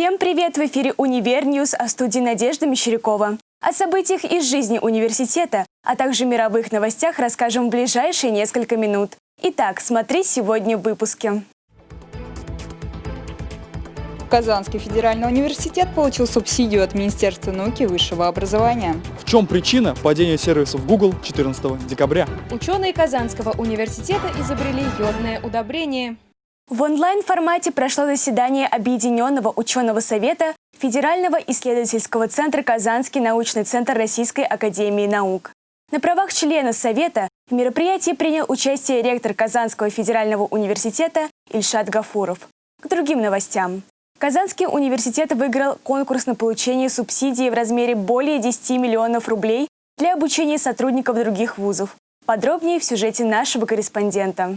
Всем привет! В эфире «Универ News», а в студии Надежда Мещерякова. О событиях из жизни университета, а также мировых новостях расскажем в ближайшие несколько минут. Итак, смотри сегодня в выпуске. Казанский федеральный университет получил субсидию от Министерства науки и высшего образования. В чем причина падения сервисов Google 14 декабря? Ученые Казанского университета изобрели йодное удобрение. В онлайн-формате прошло заседание Объединенного ученого совета Федерального исследовательского центра «Казанский научный центр Российской академии наук». На правах члена Совета в мероприятии принял участие ректор Казанского федерального университета Ильшат Гафуров. К другим новостям. Казанский университет выиграл конкурс на получение субсидии в размере более 10 миллионов рублей для обучения сотрудников других вузов. Подробнее в сюжете нашего корреспондента.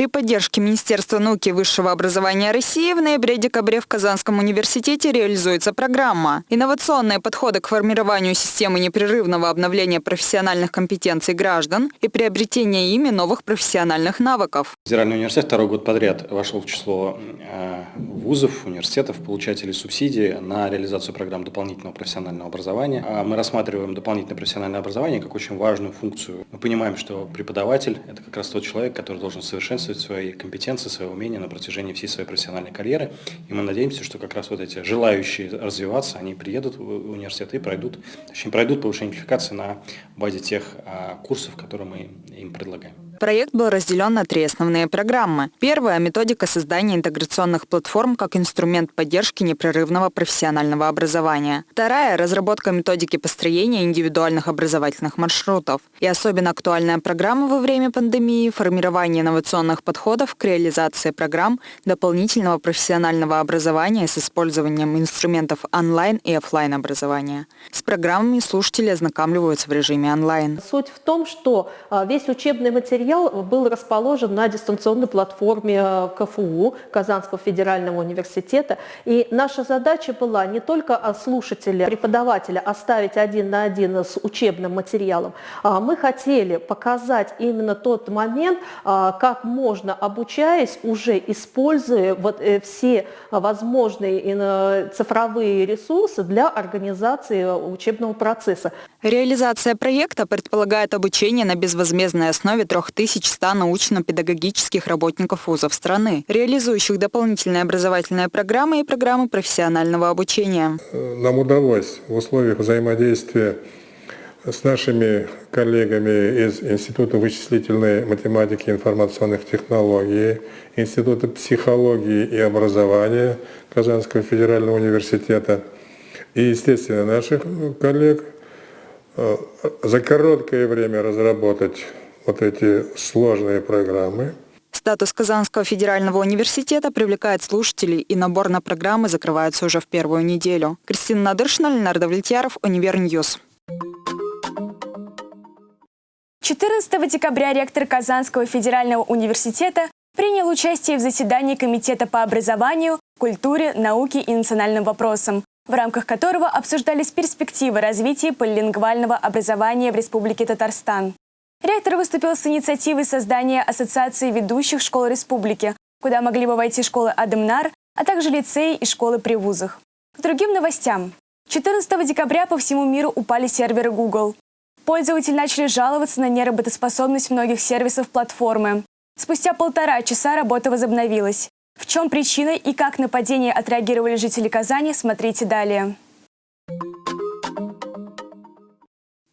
При поддержке Министерства науки и высшего образования России в ноябре-декабре в Казанском университете реализуется программа «Инновационные подходы к формированию системы непрерывного обновления профессиональных компетенций граждан и приобретения ими новых профессиональных навыков». Федеральный университет второй год подряд вошел в число э, вузов, университетов, получателей субсидий на реализацию программ дополнительного профессионального образования. А мы рассматриваем дополнительное профессиональное образование как очень важную функцию. Мы понимаем, что преподаватель – это как раз тот человек, который должен совершенствовать совершенствовать свои компетенции, свои умения на протяжении всей своей профессиональной карьеры. И мы надеемся, что как раз вот эти желающие развиваться, они приедут в университет и пройдут, точнее, пройдут повышение квалификации на базе тех а, курсов, которые мы им предлагаем. Проект был разделен на три основные программы. Первая – методика создания интеграционных платформ как инструмент поддержки непрерывного профессионального образования. Вторая – разработка методики построения индивидуальных образовательных маршрутов. И особенно актуальная программа во время пандемии – формирование инновационных подходов к реализации программ дополнительного профессионального образования с использованием инструментов онлайн и офлайн образования. С программами слушатели ознакомливаются в режиме онлайн. Суть в том, что а, весь учебный материал материал был расположен на дистанционной платформе э, КФУ, Казанского федерального университета. И наша задача была не только слушателя, преподавателя оставить один на один с учебным материалом. А мы хотели показать именно тот момент, а, как можно, обучаясь, уже используя вот э, все возможные э, цифровые ресурсы для организации учебного процесса. Реализация проекта предполагает обучение на безвозмездной основе 3100 научно-педагогических работников вузов страны, реализующих дополнительные образовательные программы и программы профессионального обучения. Нам удалось в условиях взаимодействия с нашими коллегами из Института вычислительной математики и информационных технологий, Института психологии и образования Казанского федерального университета и, естественно, наших коллег – Э, за короткое время разработать вот эти сложные программы. Статус Казанского федерального университета привлекает слушателей, и набор на программы закрывается уже в первую неделю. Кристина Надыршина, Ленар Давлетьяров, Универ News. 14 декабря ректор Казанского федерального университета принял участие в заседании Комитета по образованию, культуре, науке и национальным вопросам, в рамках которого обсуждались перспективы развития полилингвального образования в Республике Татарстан. Ректор выступил с инициативой создания Ассоциации ведущих школ республики, куда могли бы войти школы Адемнар, а также лицеи и школы при вузах. К другим новостям. 14 декабря по всему миру упали серверы Google. Пользователи начали жаловаться на неработоспособность многих сервисов платформы. Спустя полтора часа работа возобновилась. В чем причина и как на падение отреагировали жители Казани, смотрите далее.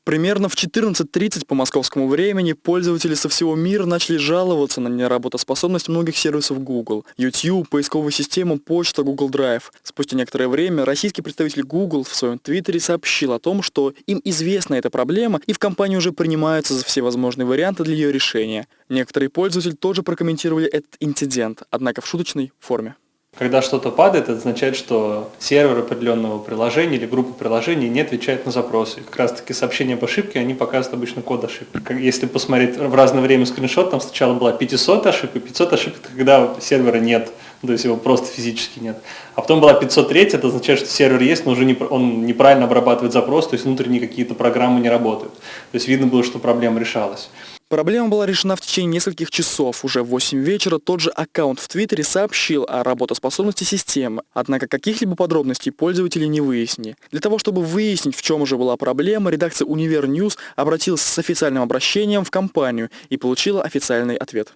Примерно в 14.30 по московскому времени пользователи со всего мира начали жаловаться на неработоспособность многих сервисов Google. YouTube, поисковую систему, почта, Google Drive. Спустя некоторое время российский представитель Google в своем твиттере сообщил о том, что им известна эта проблема и в компании уже принимаются за все возможные варианты для ее решения. Некоторые пользователи тоже прокомментировали этот инцидент, однако в шуточной форме. Когда что-то падает, это означает, что сервер определенного приложения или группа приложений не отвечает на запросы. Как раз таки сообщения об ошибке, они показывают обычно код ошибки. Если посмотреть в разное время скриншот, там сначала была 500 ошибок, 500 ошибок, когда сервера нет, то есть его просто физически нет. А потом была 503, это означает, что сервер есть, но уже не, он неправильно обрабатывает запрос, то есть внутренние какие-то программы не работают. То есть видно было, что проблема решалась. Проблема была решена в течение нескольких часов. Уже в 8 вечера тот же аккаунт в Твиттере сообщил о работоспособности системы, однако каких-либо подробностей пользователи не выяснили. Для того, чтобы выяснить, в чем же была проблема, редакция Универ News обратилась с официальным обращением в компанию и получила официальный ответ.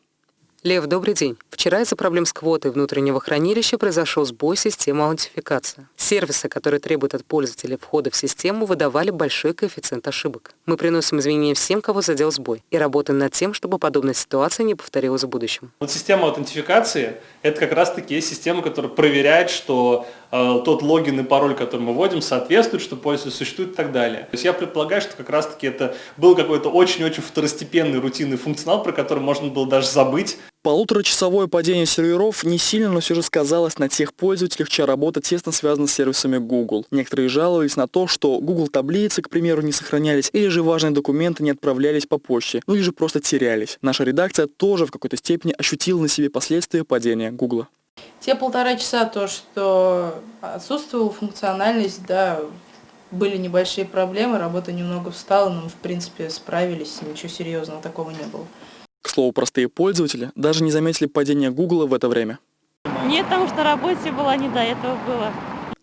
Лев, добрый день. Вчера из-за проблем с квотой внутреннего хранилища произошел сбой системы аутентификации. Сервисы, которые требуют от пользователя входа в систему, выдавали большой коэффициент ошибок. Мы приносим извинения всем, кого задел сбой, и работаем над тем, чтобы подобная ситуация не повторилась в будущем. Вот система аутентификации – это как раз-таки система, которая проверяет, что тот логин и пароль, который мы вводим, соответствует, что пользователь существует и так далее. То есть я предполагаю, что как раз-таки это был какой-то очень-очень второстепенный рутинный функционал, про который можно было даже забыть, Полуторачасовое падение серверов не сильно, но все же сказалось на тех пользователях, чья работа тесно связана с сервисами Google. Некоторые жаловались на то, что Google таблицы, к примеру, не сохранялись, или же важные документы не отправлялись по почте, ну или же просто терялись. Наша редакция тоже в какой-то степени ощутила на себе последствия падения Google. Те полтора часа, то, что отсутствовала функциональность, да, были небольшие проблемы, работа немного встала, но мы, в принципе, справились, ничего серьезного такого не было. К слову, простые пользователи даже не заметили падения Гугла в это время. Нет, потому что на работе была, не до этого было.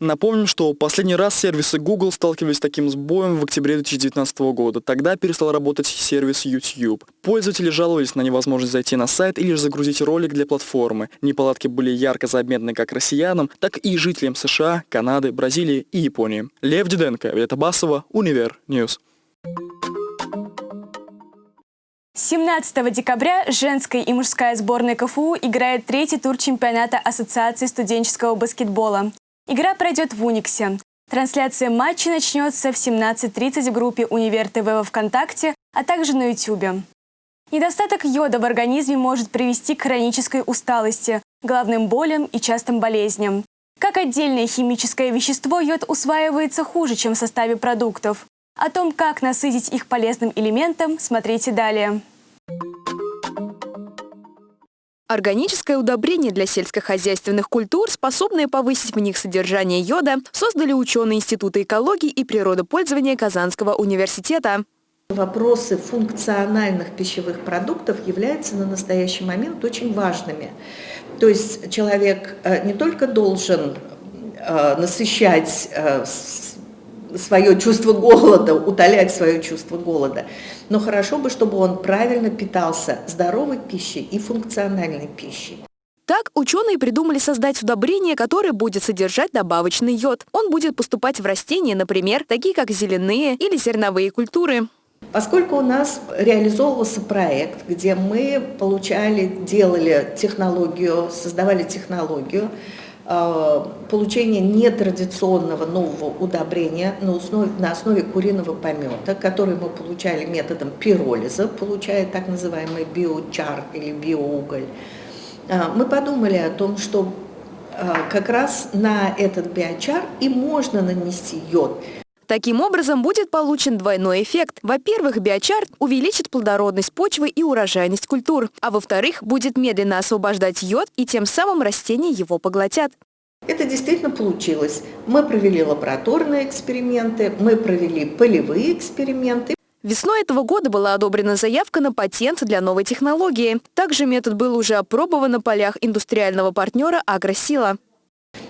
Напомним, что последний раз сервисы Google сталкивались с таким сбоем в октябре 2019 года. Тогда перестал работать сервис YouTube. Пользователи жаловались на невозможность зайти на сайт или же загрузить ролик для платформы. Неполадки были ярко заметны как россиянам, так и жителям США, Канады, Бразилии и Японии. Лев Диденко, Вета Басова, Универ News. 17 декабря женская и мужская сборная КФУ играет третий тур чемпионата Ассоциации студенческого баскетбола. Игра пройдет в Униксе. Трансляция матча начнется в 17.30 в группе Универ ТВ во Вконтакте, а также на YouTube. Недостаток йода в организме может привести к хронической усталости, головным болям и частым болезням. Как отдельное химическое вещество, йод усваивается хуже, чем в составе продуктов. О том, как насытить их полезным элементом, смотрите далее. Органическое удобрение для сельскохозяйственных культур, способное повысить в них содержание йода, создали ученые Института экологии и природопользования Казанского университета. Вопросы функциональных пищевых продуктов являются на настоящий момент очень важными. То есть человек э, не только должен э, насыщать э, свое чувство голода, утолять свое чувство голода. Но хорошо бы, чтобы он правильно питался здоровой пищей и функциональной пищей. Так ученые придумали создать удобрение, которое будет содержать добавочный йод. Он будет поступать в растения, например, такие как зеленые или зерновые культуры. Поскольку у нас реализовывался проект, где мы получали, делали технологию, создавали технологию, получение нетрадиционного нового удобрения на основе, на основе куриного помета, который мы получали методом пиролиза, получая так называемый биочар или биоуголь. Э, мы подумали о том, что э, как раз на этот биочар и можно нанести йод. Таким образом, будет получен двойной эффект. Во-первых, биочар увеличит плодородность почвы и урожайность культур, а во-вторых, будет медленно освобождать йод и тем самым растения его поглотят. Это действительно получилось. Мы провели лабораторные эксперименты, мы провели полевые эксперименты. Весной этого года была одобрена заявка на патент для новой технологии. Также метод был уже опробован на полях индустриального партнера «Агросила».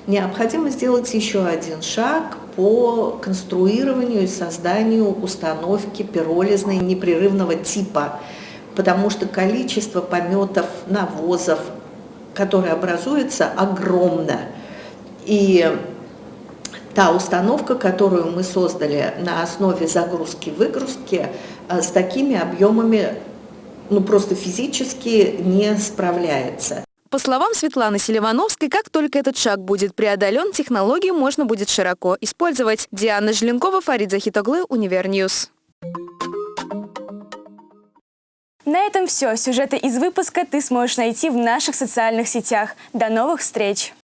Необходимо сделать еще один шаг по конструированию и созданию установки пиролизной непрерывного типа, потому что количество пометов, навозов, которые образуется, огромно. И та установка, которую мы создали на основе загрузки-выгрузки, э, с такими объемами ну, просто физически не справляется. По словам Светланы Селивановской, как только этот шаг будет преодолен, технологию можно будет широко использовать. Диана Желенкова, Фарид Захитоглы, Универ News. На этом все. Сюжеты из выпуска ты сможешь найти в наших социальных сетях. До новых встреч!